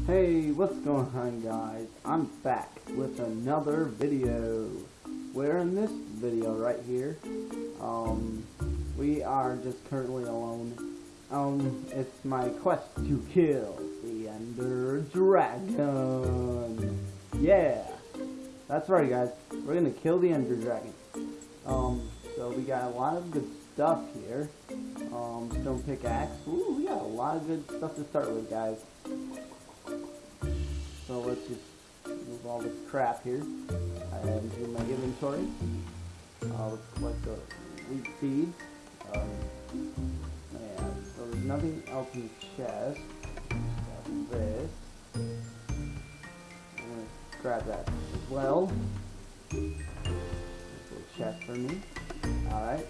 Hey, what's going on guys? I'm back with another video. Where in this video right here, um, we are just currently alone. Um, it's my quest to kill the Ender Dragon. Yeah, that's right guys. We're gonna kill the Ender Dragon. Um, so we got a lot of good stuff here. Um, stone pickaxe. Ooh, we got a lot of good stuff to start with guys. So let's just move all this crap here I and do my inventory. Let's collect the wheat seeds. Um, and so there's nothing else in the chest. Got this. I'm gonna grab that as well. A chest for me. Alright.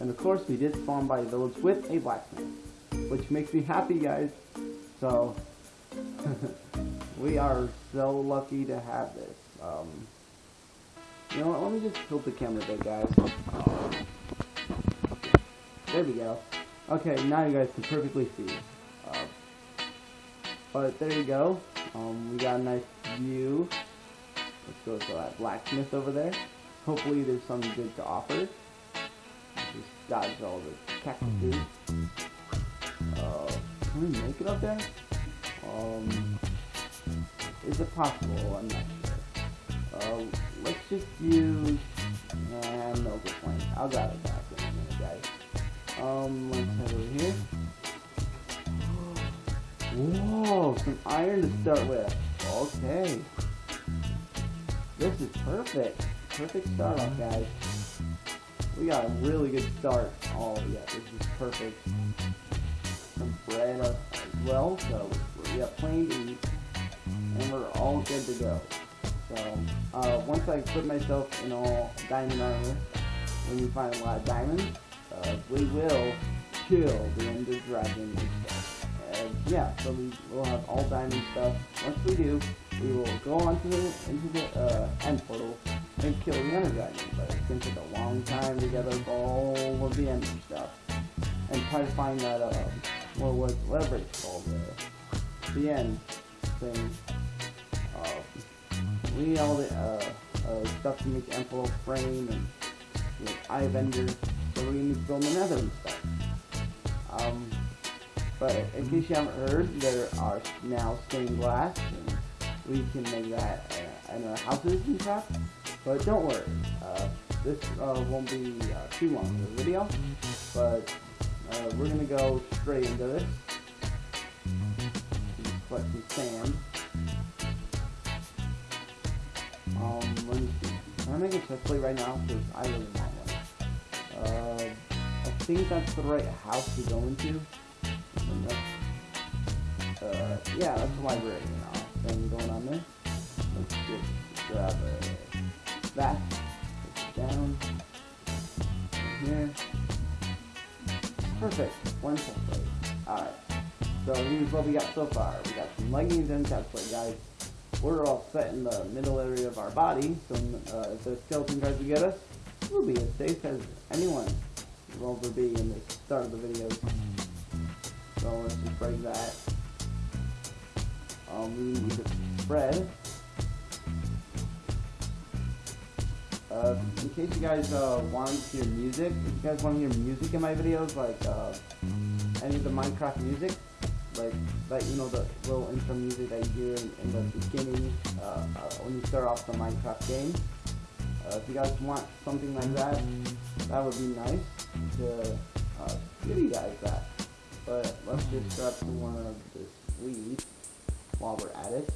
And of course we did spawn by the village with a blacksmith. Which makes me happy guys. So we are so lucky to have this. Um, you know what, let me just tilt the camera a bit, guys. There we go. Okay, now you guys can perfectly see. Uh, but there you go. Um, we got a nice view. Let's go to that blacksmith over there. Hopefully there's something good to offer. Just dodge all the cactuses. Uh, can we make it up there? Um, is it possible? I'm not sure. Uh, let's just use, uh, no good point. I'll grab it back in a minute, guys. Um, let's head over here. Whoa, some iron to start with. Okay. This is perfect. Perfect start off, guys. We got a really good start. Oh, yeah, this is perfect. Some bread as well, so we got plenty to eat and we're all good to go. So, uh, once I put myself in all diamond armor, when we find a lot of diamonds, uh, we will kill the Ender Dragon and yeah, so we will have all diamond stuff. Once we do, we will go on to the, into the uh, end portal and kill the Ender Dragon. But it's going to take a long time to gather all of the Ender stuff and try to find that, uh, what was, whatever it's called, uh, the end thing we need all the uh, uh, stuff to make end portal frame and you know, eye of ender, so we need to build another and stuff. Um, but in case you haven't heard, there are now stained glass, and we can make that uh, in our houses and stuff. But don't worry, uh, this uh, won't be uh, too long of a video, but uh, we're gonna go straight into this. Collect some sand. Um, let me see. Can I make a chest plate right now? Because I really want one. Uh, I think that's the right house to go into. Uh, yeah, that's the library now. Thing going on there. Let's just grab a, that. Down. Here. Perfect. One chest plate. Alright. So here's what we got so far. We got some leggings and chest plate, guys we're all set in the middle area of our body, so uh, if the skeleton tries to get us, we'll be as safe as anyone will ever be in the start of the video. So let's just break that. Um, we need to spread. Uh, in case you guys uh, want to hear music, if you guys want to hear music in my videos, like uh, any of the Minecraft music, like like you know the little intro music that you hear in, in the beginning uh, uh, when you start off the Minecraft game. Uh, if you guys want something like that, that would be nice to uh, give you guys that. But let's just grab some more of this weed while we're at it.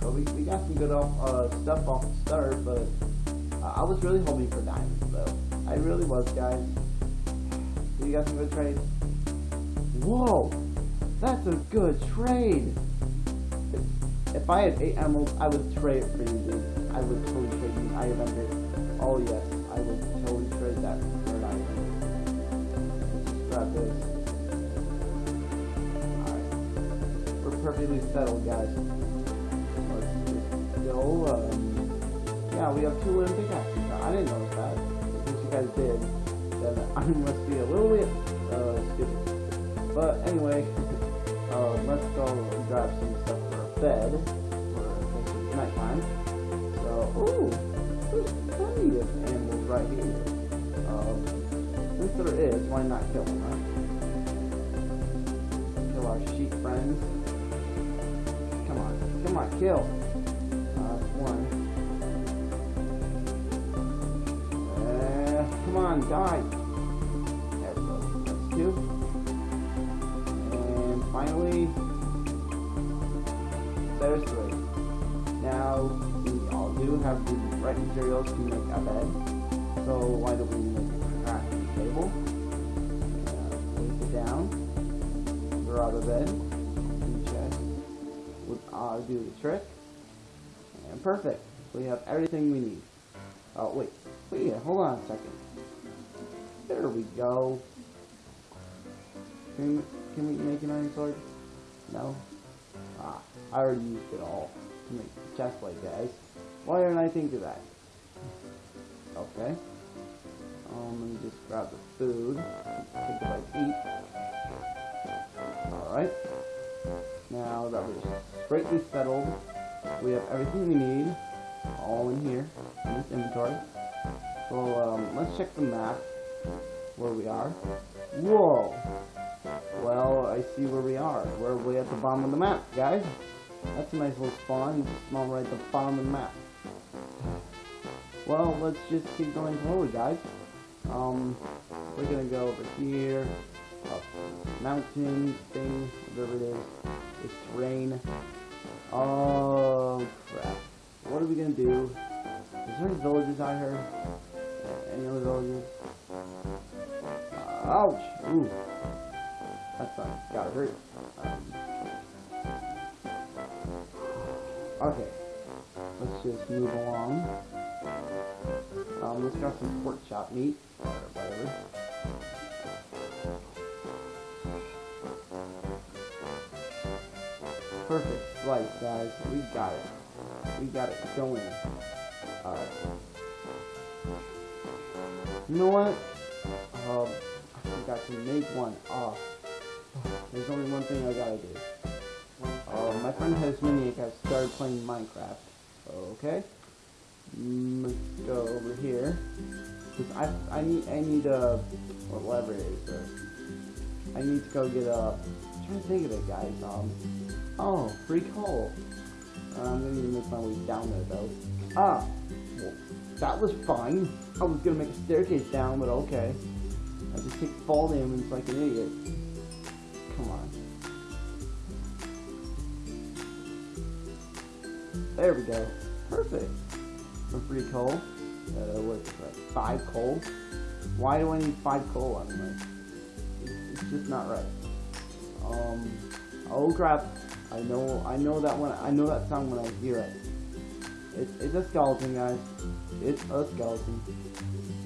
So we, we got some good off, uh, stuff off the start, but I was really hoping for diamonds though. I really was, guys. So you got some good trades. Whoa! That's a good trade! If I had 8 emeralds, I would trade it for you, dude. I would totally trade you. I it. Oh yes, I would totally trade that for an item. Just grab this. Alright. We're perfectly settled, guys. Let's go, um... Yeah, we have two wooden pickaxes. I didn't notice that. If you guys did, then I must be a little bit, uh, stupid. But anyway, uh, let's go grab some stuff for a bed for nighttime. So, ooh, there's plenty of animals right here. Um, since there is, why not kill them, right? Kill our sheep friends. Come on, come on, kill. Uh, one. Uh, come on, die. There we go. That's two. And finally, there's three. Now, we all do have the right materials to make a bed. So why don't we make a crafting table? Uh, place it down. Draw the bed. Two chests. Would uh, do the trick. And perfect. We have everything we need. Oh wait, wait, hold on a second. There we go. Can we, can we make an iron sword? No? Ah, I already used it all to make the chest plate, guys. Why didn't I think of that? Okay. Um, let me just grab the food. Take a bite to eat. Alright. Now that we're straightly settled, we have everything we need all in here in this inventory. So um, let's check the map where we are. Whoa! Well, I see where we are. We're way at the bottom of the map, guys. That's a nice little spawn. Small right at the bottom of the map. Well, let's just keep going slowly, guys. Um, we're gonna go over here, up mountain thing, whatever it is. It's terrain. Oh crap! What are we gonna do? Is there any villages out here? Any other villages? Ouch! Ooh, that's not gotta hurt. Um, okay, let's just move along. Um, let's grab some pork chop meat, or whatever. Perfect slice, guys. We got it. We got it going. Alright. You know what? Um, I forgot to make one. Oh, there's only one thing I gotta do. Uh, my friend Hasminiac has started playing Minecraft. Okay. Mm, let's go over here. Cause I I need I need or whatever it is. Uh, I need to go get a. I'm trying to think of it, guys. Um. Oh, free coal. Uh, I'm gonna need to make my way down there though. Ah, well, that was fine. I was gonna make a staircase down, but okay. I just take fall damage like an idiot. Come on. There we go. Perfect. For free coal. Uh, what's that? Five coal? Why do I need five coal on my? It's, it's just not right. Um. Oh crap! I know. I know that one. I know that sound when I hear it. It's it's a skeleton, guys. It's a skeleton.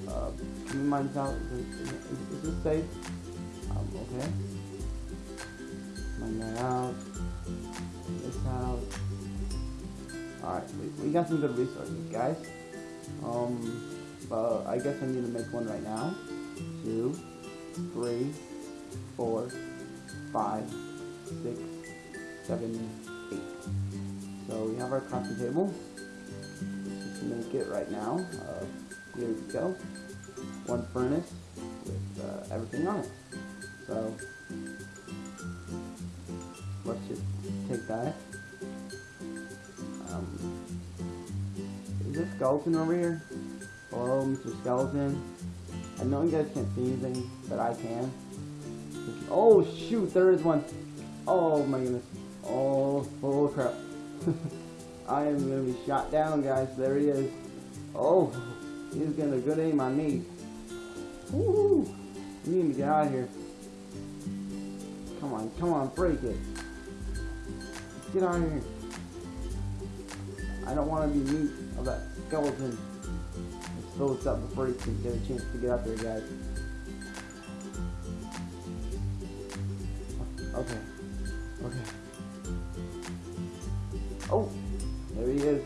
Uh, can mine this out? Is, is, is this safe? Um. Okay. Mine that out. This out. Alright, we, we got some good resources, guys. Um, but I guess I need to make one right now. Two, three, four, five, six, seven, eight. So we have our crafting table. Let's just make it right now. Uh, here we go. One furnace with uh, everything on it. So let's just take that. Um, is this skeleton over here? Hello, Mr. Skeleton. I know you guys can't see anything, but I can. Oh shoot, there is one. Oh my goodness. Oh, oh crap. I am gonna be shot down, guys. There he is. Oh, he's getting a good aim on me. Woo! We need to get out of here. Come on, come on, break it. Get out of here. I don't want to be meat of that skeleton. Let's fill this up before he can get a chance to get out there, guys. Okay. Okay. Oh! There he is.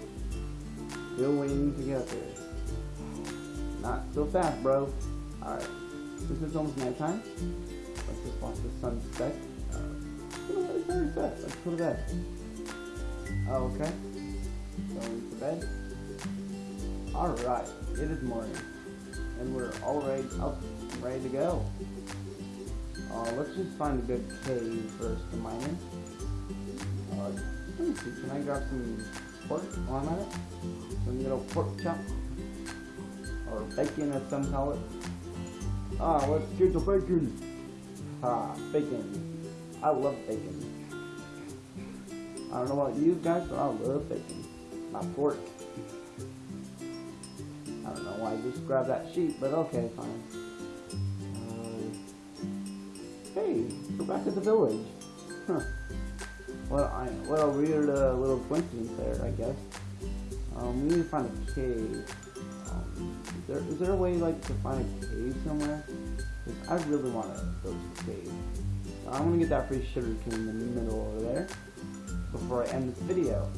Still waiting to get up there. Not so fast, bro. Alright. Since it's almost nighttime, let's just watch the sun it's very set. Let's go to bed. Oh, okay. Going to bed. Alright, it is morning. And we're already up, ready to go. Uh, let's just find a good cave first to mine in. Uh, let me see, can I grab some pork while I'm at it? Some little pork chop? Or bacon as some call it. Ah, let's get the bacon! Ah, bacon. I love bacon. I don't know about you guys, but I love bacon. My pork. I don't know why I just grabbed that sheet, but okay, fine. Uh, hey, we're back at the village. Huh. Well, I what a weird uh, little coincidence there, I guess. Um, we need to find a cave. Um, is there is there a way like to find a cave somewhere? 'Cause I really want to go to a cave. I'm gonna get that free sugar cane in the middle over there before I end this video.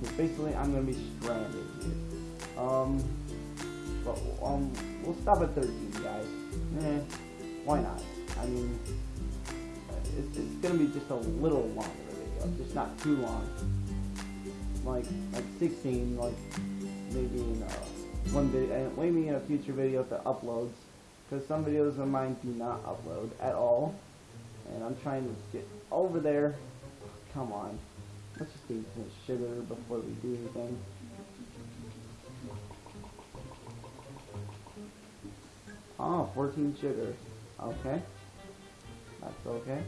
Because basically I'm gonna be stranded here. Um, but um, we'll stop at 13, guys. Eh, why not? I mean, it's, it's gonna be just a little longer video, just not too long. Like like 16, like maybe in uh, one video, and maybe in a future video if it uploads. Because some videos of mine do not upload at all, and I'm trying to get over there. Come on, let's just get some sugar before we do anything. Oh, 14 sugar. Okay. That's okay.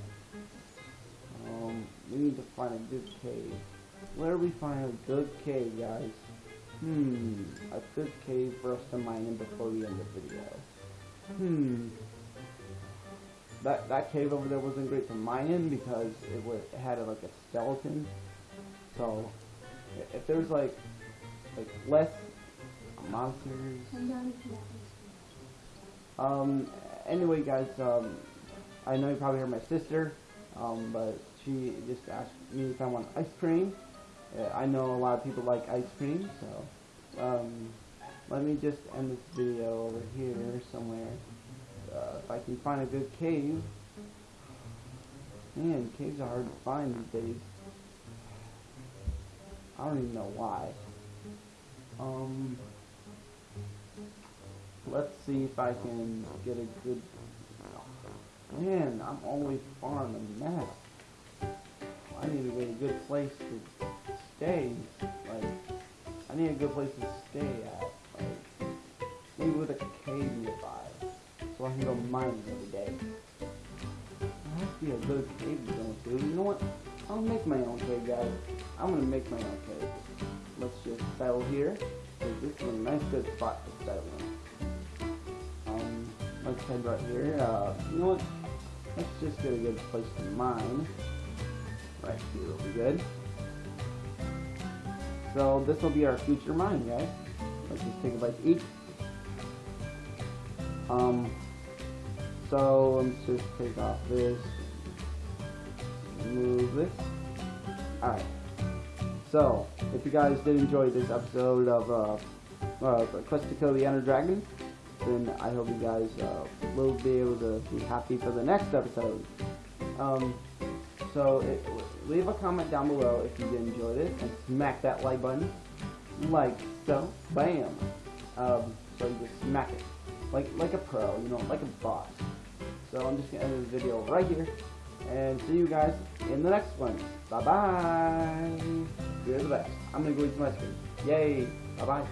Um, we need to find a good cave. Where do we find a good cave, guys? Hmm, a good cave for us to mine in before we end the video. Hmm. That that cave over there wasn't great to mine in because it was it had a, like a skeleton. So if there's like like less monsters um, anyway, guys, um, I know you probably heard my sister, um, but she just asked me if I want ice cream. Uh, I know a lot of people like ice cream, so um, let me just end this video over here somewhere. Uh, if I can find a good cave. Man, caves are hard to find these days. I don't even know why. Um, let's see if I can get a good. Man, I'm always far on the map. I need to get a good place to stay. Like, I need a good place to stay at. Like, maybe with a cave nearby, so I can go mining every day. There has to be a good cave to go. You know what? I'll make my own cave, guys. I'm gonna make my own cave. Let's just settle here. this is a nice good spot to settle in. Um, let's head right here. Uh, you know what? Let's just get a good place to mine. Right here will be good. So this will be our future mine, guys. Let's just take a bite to eat. Um, so let's just take off this. Move this. Alright. So, if you guys did enjoy this episode of uh, uh, Quest to Kill the Ender Dragon, then I hope you guys uh, will be able to be happy for the next episode. Um, so it, leave a comment down below if you did enjoy this, and smack that like button, like so, bam. Um, so you just smack it, like like a pro, you know, like a boss. So I'm just gonna end this video right here, and see you guys in the next one. Bye bye. You're the best. I'm gonna go eat some ice cream. Yay. Bye bye.